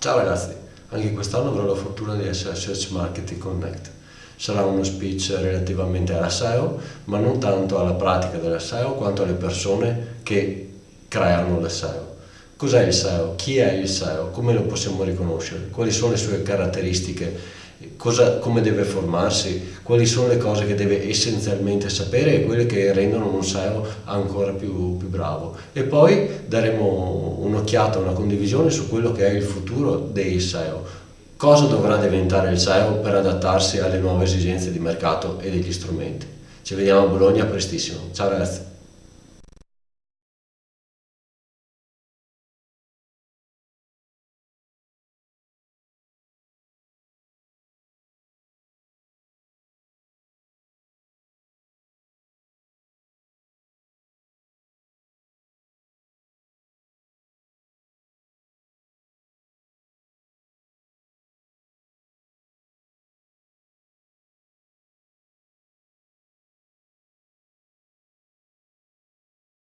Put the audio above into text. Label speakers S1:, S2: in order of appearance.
S1: Ciao ragazzi, anche quest'anno avrò la fortuna di essere a Search Marketing Connect. Sarà uno speech relativamente alla SEO, ma non tanto alla pratica della SEO quanto alle persone che creano la SEO. Cos'è il SEO? Chi è il SEO? Come lo possiamo riconoscere? Quali sono le sue caratteristiche? Cosa, come deve formarsi? Quali sono le cose che deve essenzialmente sapere e quelle che rendono un SEO ancora più, più bravo? E poi daremo un'occhiata, una condivisione su quello che è il futuro dei SEO. Cosa dovrà diventare il SEO per adattarsi alle nuove esigenze di mercato e degli strumenti? Ci vediamo a Bologna prestissimo. Ciao ragazzi!